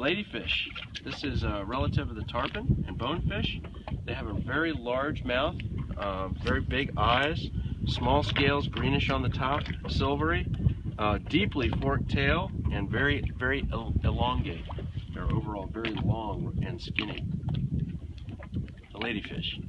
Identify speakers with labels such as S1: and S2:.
S1: ladyfish. This is a relative of the tarpon and bonefish. They have a very large mouth, uh, very big eyes, small scales, greenish on the top, silvery, uh, deeply forked tail, and very, very el elongate. They're overall very long and skinny. The ladyfish.